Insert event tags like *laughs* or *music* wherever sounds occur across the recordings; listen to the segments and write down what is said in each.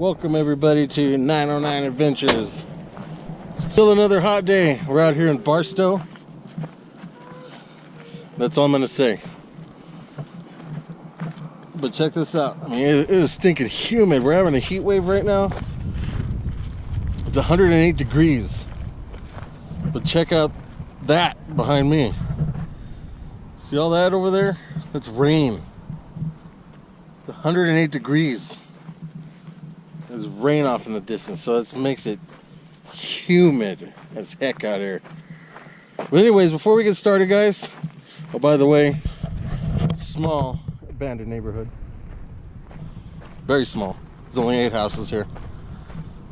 Welcome everybody to 909 Adventures. Still another hot day. We're out here in Barstow. That's all I'm gonna say. But check this out. I mean, it is stinking humid. We're having a heat wave right now. It's 108 degrees. But check out that behind me. See all that over there? That's rain. It's 108 degrees. There's rain off in the distance, so it makes it humid as heck out here. But anyways, before we get started, guys, oh, by the way, small abandoned neighborhood. Very small. There's only eight houses here.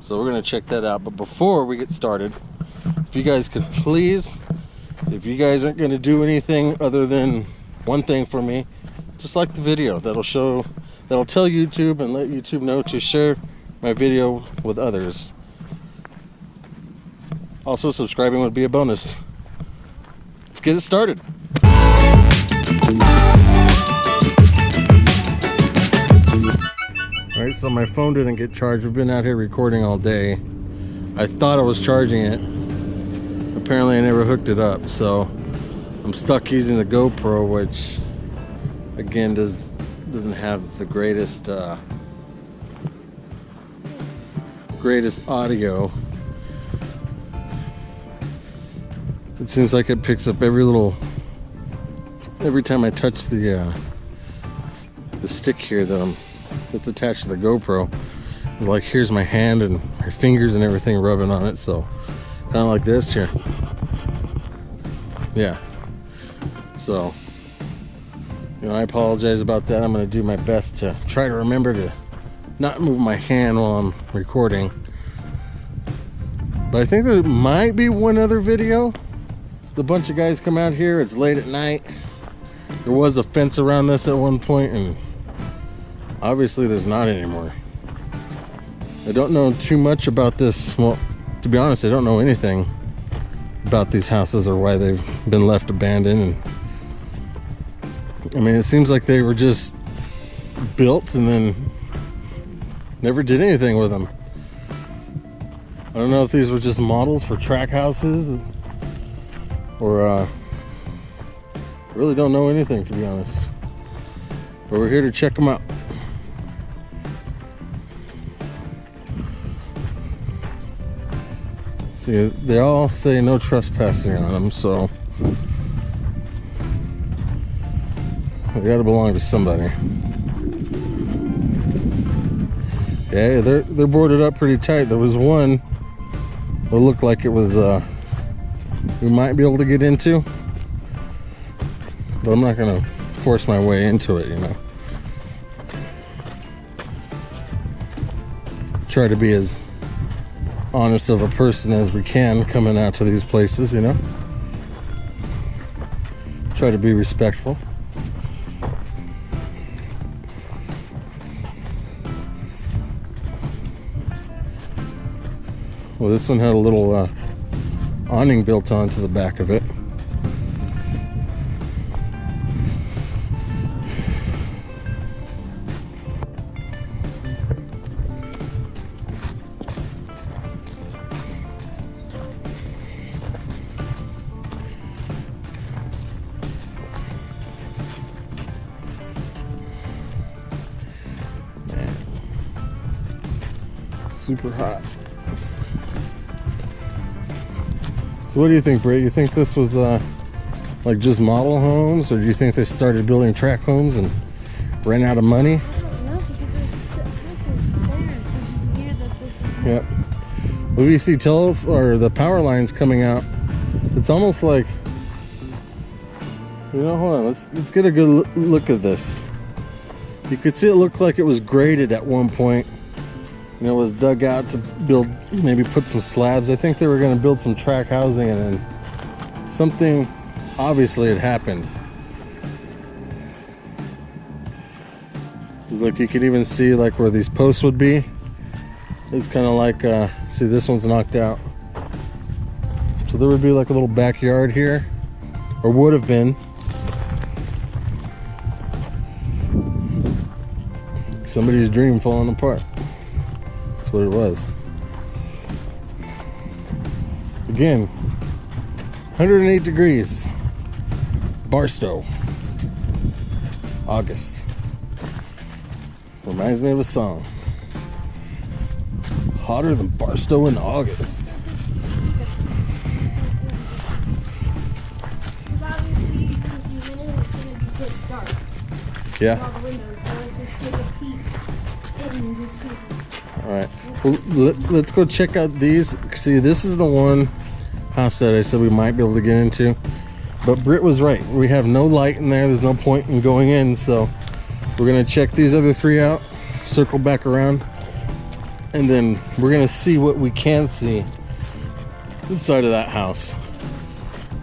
So we're gonna check that out. But before we get started, if you guys could please, if you guys aren't gonna do anything other than one thing for me, just like the video. That'll show, that'll tell YouTube and let YouTube know to share my video with others. Also, subscribing would be a bonus. Let's get it started. All right, so my phone didn't get charged. We've been out here recording all day. I thought I was charging it. Apparently I never hooked it up, so I'm stuck using the GoPro, which again does doesn't have the greatest uh, greatest audio. It seems like it picks up every little every time I touch the uh, the stick here that I'm that's attached to the GoPro. Like here's my hand and my fingers and everything rubbing on it. So kind of like this here. Yeah. So you know, I apologize about that. I'm going to do my best to try to remember to not move my hand while I'm recording. But I think there might be one other video. The bunch of guys come out here. It's late at night. There was a fence around this at one point and obviously there's not anymore. I don't know too much about this. Well, to be honest, I don't know anything about these houses or why they've been left abandoned. And I mean, it seems like they were just built and then never did anything with them. I don't know if these were just models for track houses or uh, really don't know anything to be honest. But we're here to check them out. See, they all say no trespassing on them, so they gotta belong to somebody. Yeah, they're they're boarded up pretty tight. There was one that looked like it was uh we might be able to get into. But I'm not gonna force my way into it, you know. Try to be as honest of a person as we can coming out to these places, you know. Try to be respectful. Well, this one had a little uh, awning built onto the back of it. super hot. So what do you think, Britt? You think this was uh, like just model homes, or do you think they started building track homes and ran out of money? Yep. Well, you see tele or the power lines coming out, it's almost like you know. Hold on, let's let's get a good look at this. You could see it looked like it was graded at one point and it was dug out to build maybe put some slabs. I think they were going to build some track housing and then something obviously had happened. It's like you could even see like where these posts would be. It's kind of like uh see this one's knocked out. So there would be like a little backyard here or would have been. Somebody's dream falling apart That's what it was. Again, 108 degrees. Barstow. August. Reminds me of a song. Hotter than Barstow in August. Yeah. All right. Let's go check out these. See, this is the one house that I said we might be able to get into. But Britt was right. We have no light in there. There's no point in going in. So we're going to check these other three out, circle back around, and then we're going to see what we can see inside of that house.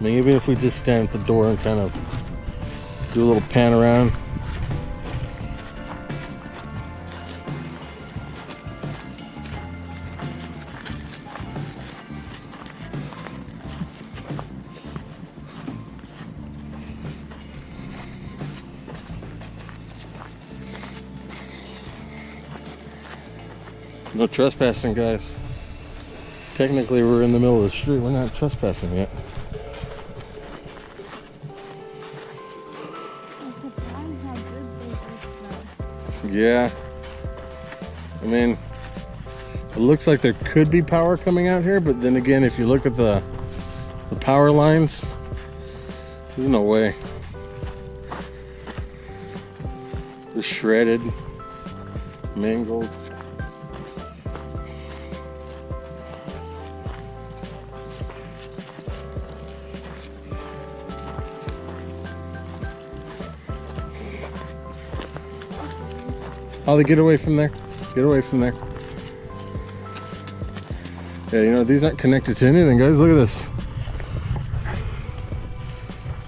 Even if we just stand at the door and kind of do a little pan around. No trespassing, guys. Technically, we're in the middle of the street. We're not trespassing yet. Yeah. I mean, it looks like there could be power coming out here, but then again, if you look at the the power lines, there's no way. They're shredded, mangled. Holly, get away from there. Get away from there. Yeah, you know, these aren't connected to anything, guys. Look at this.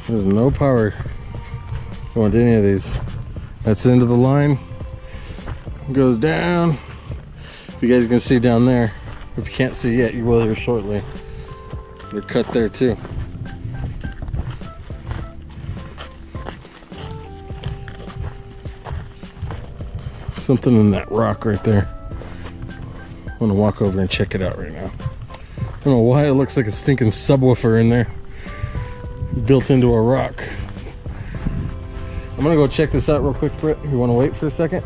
There's no power going to any of these. That's the end of the line. Goes down. If you guys can see down there, if you can't see yet, you will here shortly. They're cut there too. Something in that rock right there. I'm gonna walk over and check it out right now. I don't know why it looks like a stinking subwoofer in there. Built into a rock. I'm gonna go check this out real quick, Britt. You wanna wait for a second?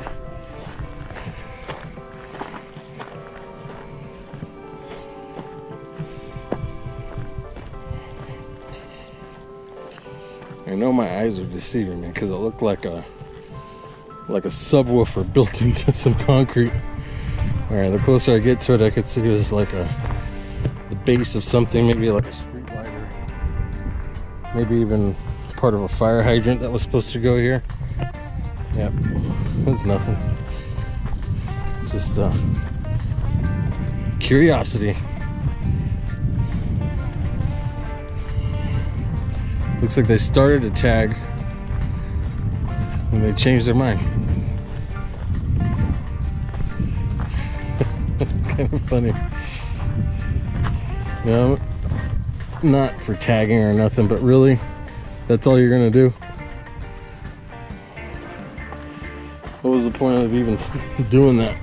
I know my eyes are deceiving me because it looked like a like a subwoofer *laughs* built into some concrete. All right, the closer I get to it, I could see it was like a the base of something, maybe like a street lighter, maybe even part of a fire hydrant that was supposed to go here. Yep, *laughs* there's nothing. Just uh, curiosity. Looks like they started a tag and they changed their mind. Kind of funny. Know, not for tagging or nothing, but really, that's all you're gonna do. What was the point of even *laughs* doing that?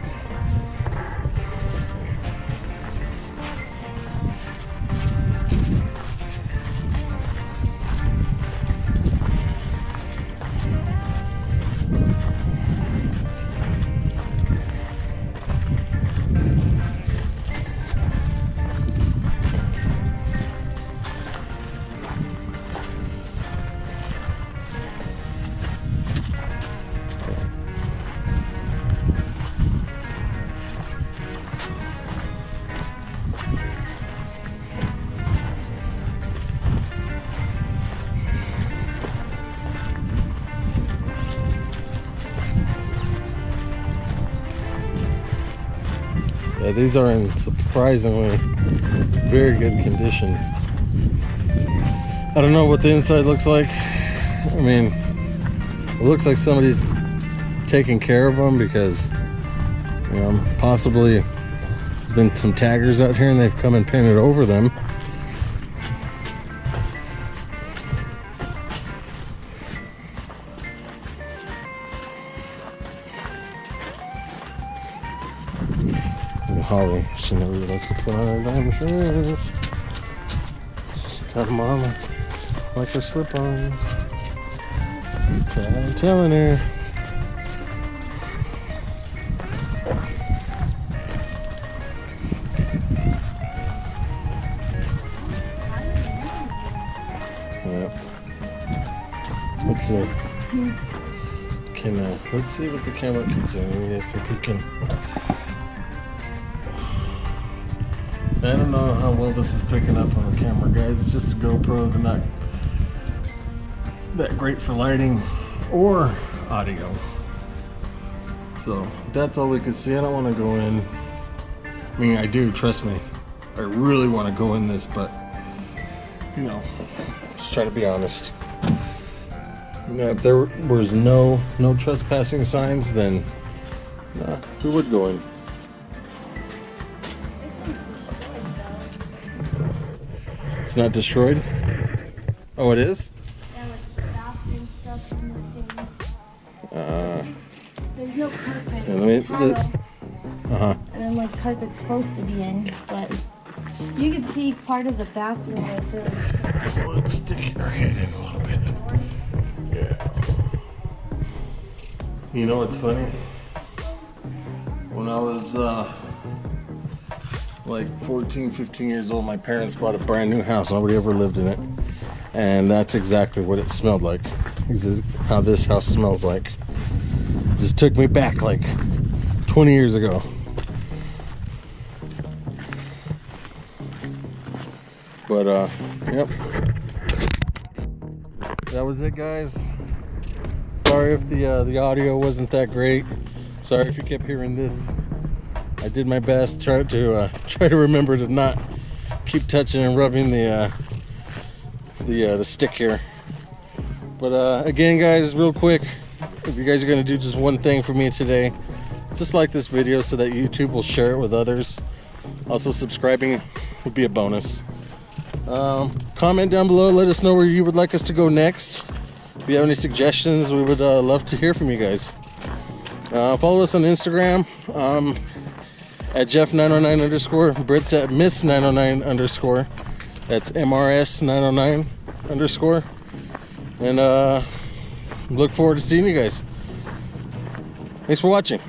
Yeah, these are in surprisingly very good condition. I don't know what the inside looks like. I mean, it looks like somebody's taking care of them because, you know, possibly there's been some taggers out here and they've come and painted over them. Holly. She never really likes to put on her diamond shoes. She got on like, her slip-ons. I'm telling her. Yep. Let's see. Can uh, let's see what the camera can see. Maybe I think we can. I don't know how well this is picking up on the camera, guys. It's just a GoPro. They're not that great for lighting or audio. So that's all we can see. I don't want to go in. I mean, I do. Trust me. I really want to go in this, but you know, just try to be honest. Now, if there was no no trespassing signs, then nah, we would go in. Not destroyed. Oh, it is. There was bathroom stuff in the thing. Uh, There's no carpet. Yeah, let me- uh huh. and then like carpet's supposed to be in, but you can see part of the bathroom right there. Let's stick our head in a little bit. Yeah. You know what's funny? When I was uh, like 14, 15 years old, my parents bought a brand new house. Nobody ever lived in it. And that's exactly what it smelled like. This is how this house smells like. Just took me back like 20 years ago. But uh, yep. That was it, guys. Sorry if the uh, the audio wasn't that great. Sorry if you kept hearing this. I did my best. Try to uh, *laughs* try to remember to not keep touching and rubbing the uh, the uh, the stick here. But uh, again, guys, real quick, if you guys are gonna do just one thing for me today, just like this video so that YouTube will share it with others. Also, subscribing would be a bonus. Um, comment down below. Let us know where you would like us to go next. If you have any suggestions, we would uh, love to hear from you guys. Uh, follow us on Instagram um, at Jeff909 underscore. Britt's at Miss909 underscore. That's MRS909 underscore. And uh, look forward to seeing you guys. Thanks for watching.